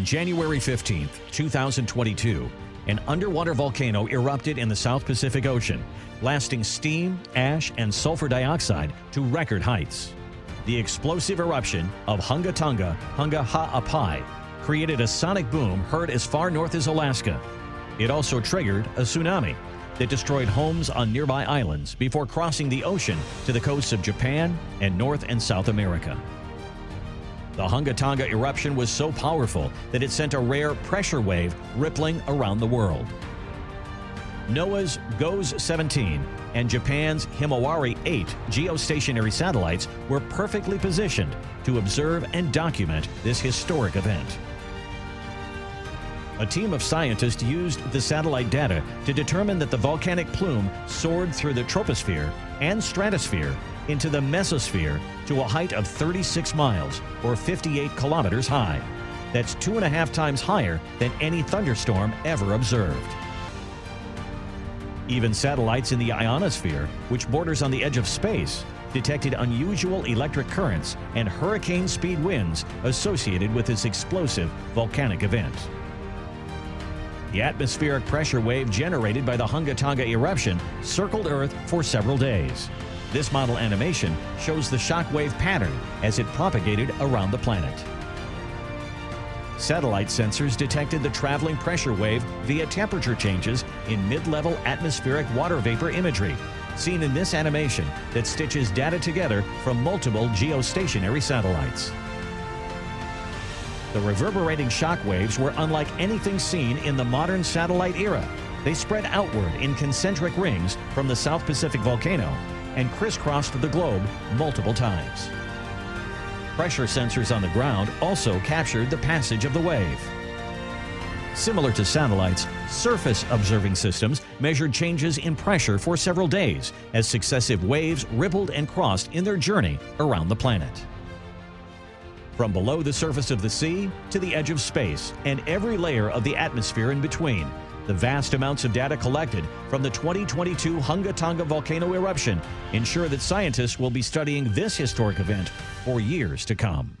On January 15, 2022, an underwater volcano erupted in the South Pacific Ocean, blasting steam, ash, and sulfur dioxide to record heights. The explosive eruption of Hunga Tonga Hunga Ha'apai created a sonic boom heard as far north as Alaska. It also triggered a tsunami that destroyed homes on nearby islands before crossing the ocean to the coasts of Japan and North and South America. The Hunga Tonga eruption was so powerful that it sent a rare pressure wave rippling around the world. NOAA's GOES 17 and Japan's Himawari 8 geostationary satellites were perfectly positioned to observe and document this historic event. A team of scientists used the satellite data to determine that the volcanic plume soared through the troposphere and stratosphere into the mesosphere to a height of 36 miles or 58 kilometers high. That's two and a half times higher than any thunderstorm ever observed. Even satellites in the ionosphere, which borders on the edge of space, detected unusual electric currents and hurricane speed winds associated with this explosive volcanic event. The atmospheric pressure wave generated by the Hunga Tonga eruption circled Earth for several days. This model animation shows the shockwave pattern as it propagated around the planet. Satellite sensors detected the traveling pressure wave via temperature changes in mid-level atmospheric water vapor imagery, seen in this animation that stitches data together from multiple geostationary satellites. The reverberating shock waves were unlike anything seen in the modern satellite era. They spread outward in concentric rings from the South Pacific volcano and crisscrossed the globe multiple times. Pressure sensors on the ground also captured the passage of the wave. Similar to satellites, surface observing systems measured changes in pressure for several days as successive waves rippled and crossed in their journey around the planet from below the surface of the sea to the edge of space and every layer of the atmosphere in between. The vast amounts of data collected from the 2022 Hunga Tonga volcano eruption ensure that scientists will be studying this historic event for years to come.